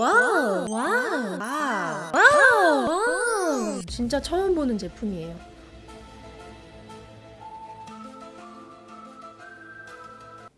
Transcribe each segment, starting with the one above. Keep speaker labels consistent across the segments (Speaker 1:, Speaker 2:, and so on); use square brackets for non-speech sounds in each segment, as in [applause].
Speaker 1: wow. wow. wow. wow. 진짜 처음 보는 제품이에요.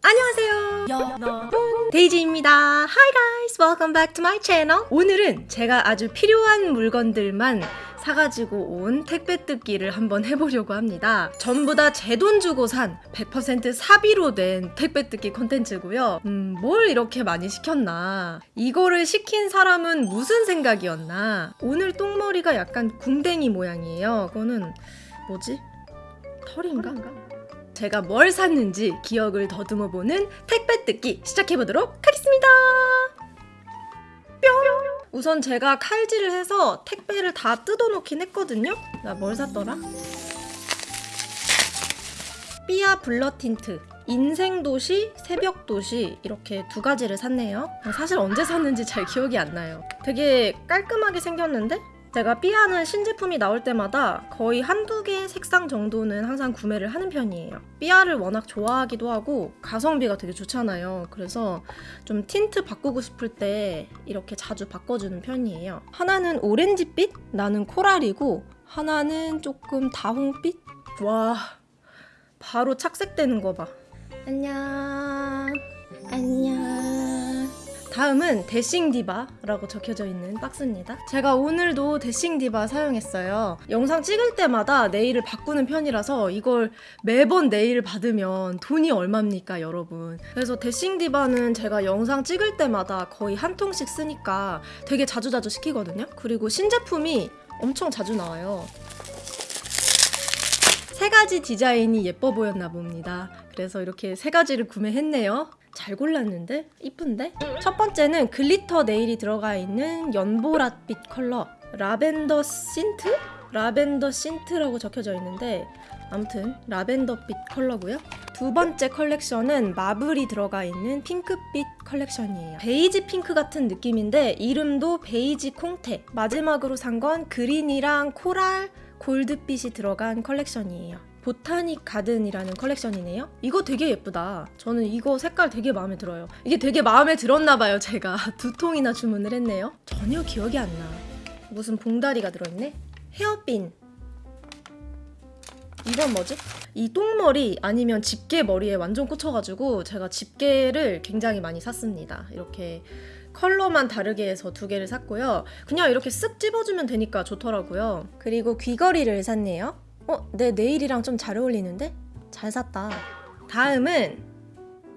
Speaker 1: 안녕하세요. 여러분 데이지입니다 Hi guys welcome back to my channel 오늘은 제가 아주 필요한 물건들만 사가지고 온 택배 뜯기를 한번 해보려고 합니다. 전부 다 제 돈 주고 산 100% 사비로 된 택배 뜯기 콘텐츠고요. 음, 뭘 이렇게 많이 시켰나? 이거를 시킨 사람은 무슨 생각이었나? 오늘 똥머리가 약간 궁뎅이 모양이에요. 그거는 뭐지? 털인가? 제가 뭘 샀는지 기억을 더듬어 보는 택배 뜯기 시작해보도록 하겠습니다. 뿅! 우선 제가 칼질을 해서 택배를 다 뜯어놓긴 했거든요. 나 뭘 샀더라? 삐아 blur 틴트 인생도시, 새벽도시 이렇게 두 가지를 샀네요. 사실 언제 샀는지 잘 기억이 안 나요. 되게 깔끔하게 생겼는데 제가 삐아는 신제품이 나올 때마다 거의 한두 개의 색상 정도는 항상 구매를 하는 편이에요. 삐아를 워낙 좋아하기도 하고 가성비가 되게 좋잖아요. 그래서 좀 틴트 바꾸고 싶을 때 이렇게 자주 바꿔주는 편이에요. 하나는 오렌지빛, 나는 coral이고 하나는 조금 다홍빛? 와, 바로 착색되는 거 봐. 안녕. 안녕. 다음은 Dashing Diva라고 적혀져 있는 박스입니다. 제가 오늘도 Dashing Diva 사용했어요. 영상 찍을 때마다 nail을 바꾸는 편이라서 이걸 매번 nail을 받으면 돈이 얼마입니까, 여러분? 그래서 Dashing Diva는 제가 영상 찍을 때마다 거의 한 통씩 쓰니까 되게 자주자주 시키거든요. 그리고 신제품이 엄청 자주 나와요. 세 가지 디자인이 예뻐 보였나 봅니다. 그래서 이렇게 세 가지를 구매했네요. 잘 골랐는데? 이쁜데? 첫 번째는 glitter nail이 들어가 있는 연보랏빛 컬러 lavender scent? lavender scent라고 적혀져 있는데 아무튼 라벤더빛 컬러고요. 두 번째 컬렉션은 marble이 들어가 있는 핑크빛 컬렉션이에요. 베이지 핑크 같은 느낌인데 이름도 베이지 콩테. 마지막으로 산 건 그린이랑 coral, 골드빛이 들어간 컬렉션이에요. botanic garden이라는 컬렉션이네요. 이거 되게 예쁘다. 저는 이거 색깔 되게 마음에 들어요. 이게 되게 마음에 들었나 봐요, 제가. [laughs] 두 통이나 주문을 했네요. 전혀 기억이 안 나. 무슨 봉다리가 들어있네? 헤어핀. 이건 뭐지? 이 똥머리 아니면 집게 머리에 완전 꽂혀가지고 제가 집게를 굉장히 많이 샀습니다. 이렇게 컬러만 다르게 해서 두 개를 샀고요. 그냥 이렇게 쓱 집어주면 되니까 좋더라고요. 그리고 귀걸이를 샀네요. 어, 내 nail이랑 좀 잘 어울리는데? 잘 샀다. 다음은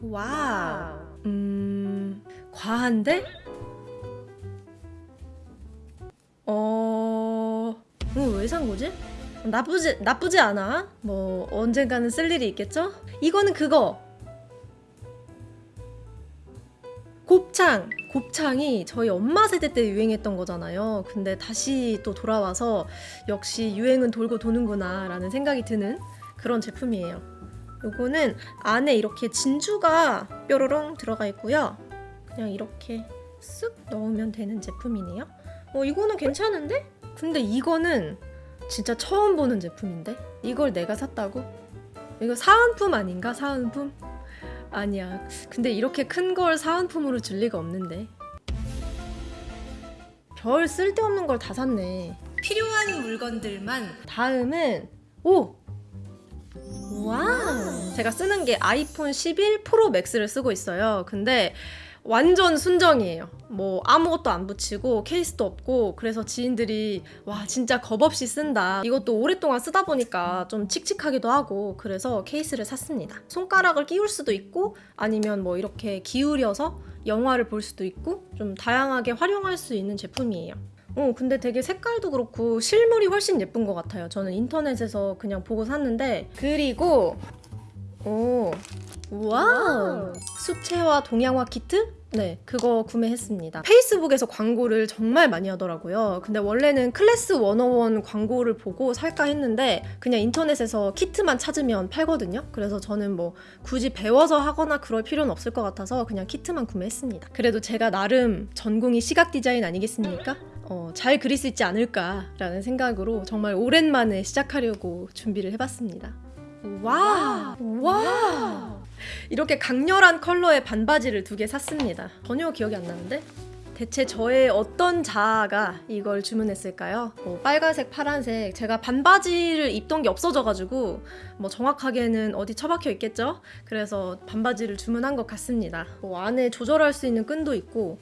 Speaker 1: wow. 음, 과한데? 어, 어 왜산 거지? 나쁘지 나쁘지 않아. 뭐 언젠가는 쓸 일이 있겠죠? 이거는 그거. 곱창. 곱창이 저희 엄마 세대 때 유행했던 거잖아요. 근데 다시 또 돌아와서 역시 유행은 돌고 도는구나 라는 생각이 드는 그런 제품이에요. 요거는 안에 이렇게 진주가 뾰로롱 들어가 있고요. 그냥 이렇게 쓱 넣으면 되는 제품이네요. 어, 이거는 괜찮은데? 근데 이거는 진짜 처음 보는 제품인데? 이걸 내가 샀다고? 이거 사은품 아닌가? 사은품? 아니야. 근데 이렇게 큰 걸 사은품으로 줄 리가 없는데. 별 쓸데없는 걸 다 샀네. 필요한 물건들만. 다음은 오. 와. 제가 쓰는 게 아이폰 11 프로 맥스를 쓰고 있어요. 근데 완전 순정이에요. 뭐 아무것도 안 붙이고 케이스도 없고 그래서 지인들이 와 진짜 겁없이 쓴다. 이것도 오랫동안 쓰다 보니까 좀 칙칙하기도 하고 그래서 케이스를 샀습니다. 손가락을 끼울 수도 있고 아니면 뭐 이렇게 기울여서 영화를 볼 수도 있고 좀 다양하게 활용할 수 있는 제품이에요. 어, 근데 되게 색깔도 그렇고 실물이 훨씬 예쁜 것 같아요. 저는 인터넷에서 그냥 보고 샀는데 그리고 오 wow 수채화 동양화 키트? 네, 그거 구매했습니다. 페이스북에서 광고를 정말 많이 하더라고요. 근데 원래는 클래스 101 광고를 보고 살까 했는데 그냥 인터넷에서 키트만 찾으면 팔거든요. 그래서 저는 뭐 굳이 배워서 하거나 그럴 필요는 없을 것 같아서 그냥 키트만 구매했습니다. 그래도 제가 나름 전공이 시각 디자인 아니겠습니까? 어, 잘 그릴 수 있지 않을까라는 생각으로 정말 오랜만에 시작하려고 준비를 해봤습니다. 와! 와! 이렇게 강렬한 컬러의 반바지를 두 개 샀습니다. 전혀 기억이 안 나는데? 대체 저의 어떤 자아가 이걸 주문했을까요? 뭐 빨간색, 파란색 제가 반바지를 입던 게 없어져가지고 뭐 정확하게는 어디 처박혀 있겠죠? 그래서 반바지를 주문한 것 같습니다. 뭐 안에 조절할 수 있는 끈도 있고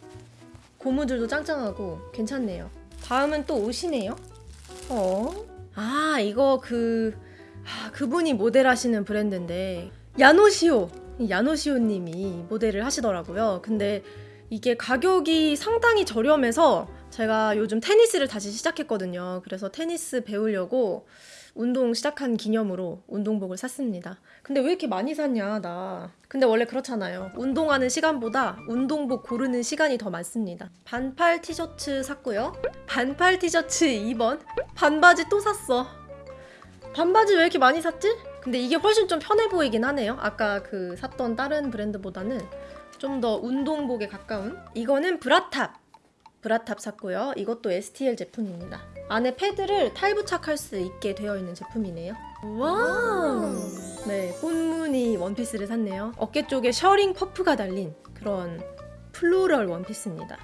Speaker 1: 고무줄도 짱짱하고 괜찮네요. 다음은 또 옷이네요. 어? 아 이거 그 아, 그분이 모델하시는 브랜드인데 야노시오 야노시오님이 모델을 하시더라고요. 근데 이게 가격이 상당히 저렴해서 제가 요즘 테니스를 다시 시작했거든요. 그래서 테니스 배우려고 운동 시작한 기념으로 운동복을 샀습니다. 근데 왜 이렇게 많이 샀냐, 나. 근데 원래 그렇잖아요. 운동하는 시간보다 운동복 고르는 시간이 더 많습니다. 반팔 티셔츠 샀고요. 반팔 티셔츠 2벌. 반바지 또 샀어. 반바지 왜 이렇게 많이 샀지? 근데 이게 훨씬 좀 편해 보이긴 하네요. 아까 그 샀던 다른 브랜드보다는 좀 더 운동복에 가까운. 이거는 브라탑. 브라탑 샀고요. 이것도 STL 제품입니다. 안에 패드를 탈부착할 수 있게 되어 있는 제품이네요. wow. 네, 꽃무늬 원피스를 샀네요. 어깨 쪽에 셔링 퍼프가 달린 그런 floral 원피스입니다.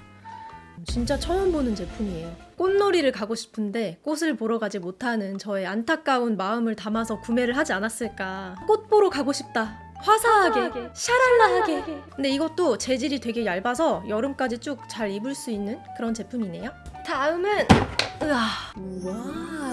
Speaker 1: 진짜 처음 보는 제품이에요. 꽃놀이를 가고 싶은데 꽃을 보러 가지 못하는 저의 안타까운 마음을 담아서 구매를 하지 않았을까. 꽃 보러 가고 싶다. 화사하게, 샤랄라하게. 근데 이것도 재질이 되게 얇아서 여름까지 쭉 잘 입을 수 있는 그런 제품이네요. 다음은 으아. 와.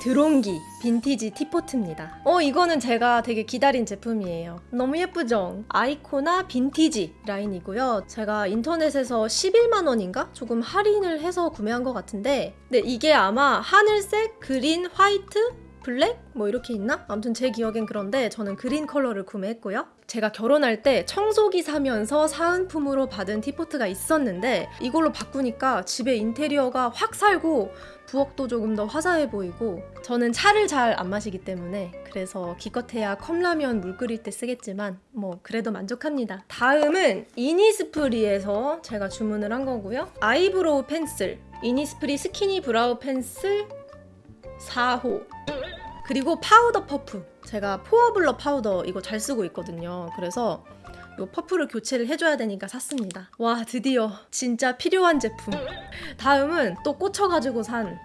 Speaker 1: 드롱기 빈티지 teapot입니다. 어 이거는 제가 되게 기다린 제품이에요. 너무 예쁘죠? 아이코나 빈티지 라인이고요. 제가 인터넷에서 11만 원인가 조금 할인을 해서 구매한 것 같은데, 근데 이게 아마 하늘색, 그린, 화이트, 블랙 뭐 이렇게 있나? 아무튼 제 기억엔 그런데 저는 그린 컬러를 구매했고요. 제가 결혼할 때 청소기 사면서 사은품으로 받은 teapot이 있었는데 이걸로 바꾸니까 집에 인테리어가 확 살고 부엌도 조금 더 화사해 보이고 저는 차를 잘 안 마시기 때문에 그래서 기껏해야 컵라면 물 끓일 때 쓰겠지만 뭐 그래도 만족합니다. 다음은 이니스프리에서 제가 주문을 한 거고요. eyebrow pencil 이니스프리 skinny brow pencil 4호. 그리고 파우더 퍼프. 제가 pore blur 파우더 이거 잘 쓰고 있거든요. 그래서 이 퍼프를 교체를 해줘야 되니까 샀습니다. 와 드디어 진짜 필요한 제품. 다음은 또 꽂혀가지고 산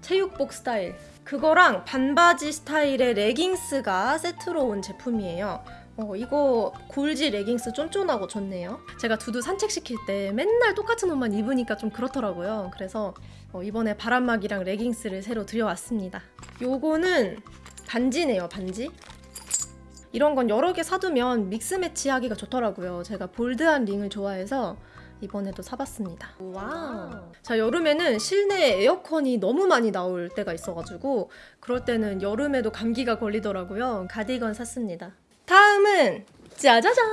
Speaker 1: 체육복 스타일. 그거랑 반바지 스타일의 레깅스가 세트로 온 제품이에요 어, 이거 골지 레깅스 쫀쫀하고 좋네요. 제가 두두 산책시킬 때 맨날 똑같은 옷만 입으니까 좀 그렇더라고요. 그래서 어, 이번에 바람막이랑 레깅스를 새로 들여왔습니다. 요거는 반지네요, 반지. 이런 건 여러 개 사두면 mix match 하기가 좋더라고요. 제가 bold한 링을 좋아해서 이번에도 사봤습니다. wow. 자, 여름에는 실내 에어컨이 너무 많이 나올 때가 있어가지고 그럴 때는 여름에도 감기가 걸리더라고요. 가디건 샀습니다. 다음은 짜자잔!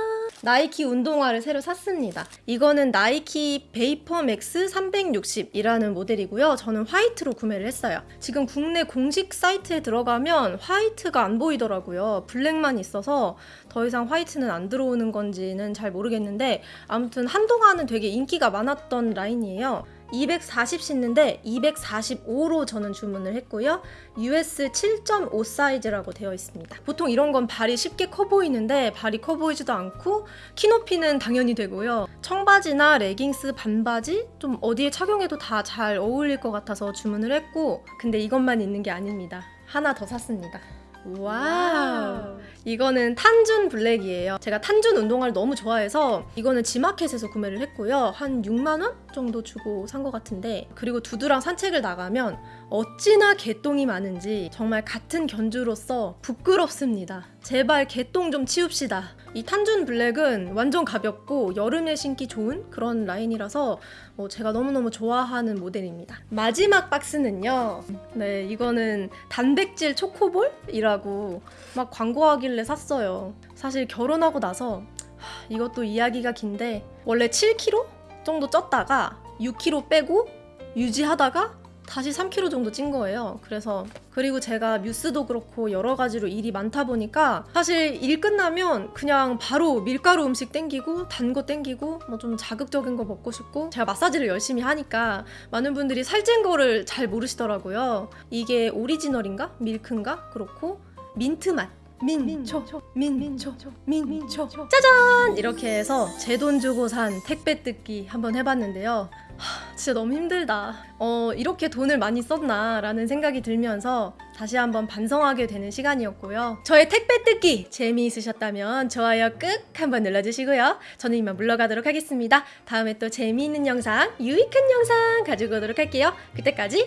Speaker 1: 나이키 운동화를 새로 샀습니다. 이거는 나이키 VaporMax 360이라는 모델이고요. 저는 화이트로 구매를 했어요. 지금 국내 공식 사이트에 들어가면 화이트가 안 보이더라고요. 블랙만 있어서 더 이상 화이트는 안 들어오는 건지는 잘 모르겠는데 아무튼 한동안은 되게 인기가 많았던 라인이에요. 240 신는데 245로 저는 주문을 했고요. US 7.5 사이즈라고 되어 있습니다. 보통 이런 건 발이 쉽게 커 보이는데 발이 커 보이지도 않고 키 높이는 당연히 되고요. 청바지나 레깅스, 반바지 좀 어디에 착용해도 다 잘 어울릴 것 같아서 주문을 했고 근데 이것만 있는 게 아닙니다. 하나 더 샀습니다. wow. 이거는 Tanjun 블랙이에요. 제가 Tanjun 운동화를 너무 좋아해서 이거는 지마켓에서 구매를 했고요. 한 6만 원 정도 주고 산 것 같은데 그리고 두두랑 산책을 나가면 어찌나 개똥이 많은지 정말 같은 견주로서 부끄럽습니다. 제발 개똥 좀 치웁시다. 이 Tanjun 블랙은 완전 가볍고 여름에 신기 좋은 그런 라인이라서 어, 제가 너무너무 좋아하는 모델입니다. 마지막 박스는요. 네, 이거는 단백질 초코볼이라고 막 광고하길래 샀어요. 사실 결혼하고 나서 하, 이것도 이야기가 긴데 원래 7kg 정도 쪘다가 6kg 빼고 유지하다가 다시 3kg 정도 찐 거예요. 그래서 그리고 제가 뉴스도 그렇고 여러 가지로 일이 많다 보니까 사실 일 끝나면 그냥 바로 밀가루 음식 땡기고 단 거 땡기고 뭐 좀 자극적인 거 먹고 싶고 제가 마사지를 열심히 하니까 많은 분들이 살찐 거를 잘 모르시더라고요. 이게 오리지널인가 밀크인가 그렇고 민트 맛 민초 민초 민초 짜잔! 이렇게 해서 제 돈 주고 산 택배 뜯기 한번 해봤는데요. 하, 진짜 너무 힘들다. 어 이렇게 돈을 많이 썼나 라는 생각이 들면서 다시 한번 반성하게 되는 시간이었고요. 저의 택배 뜯기 재미있으셨다면 좋아요 꾹 한번 눌러주시고요. 저는 이만 물러가도록 하겠습니다. 다음에 또 재미있는 영상 유익한 영상 가지고 오도록 할게요. 그때까지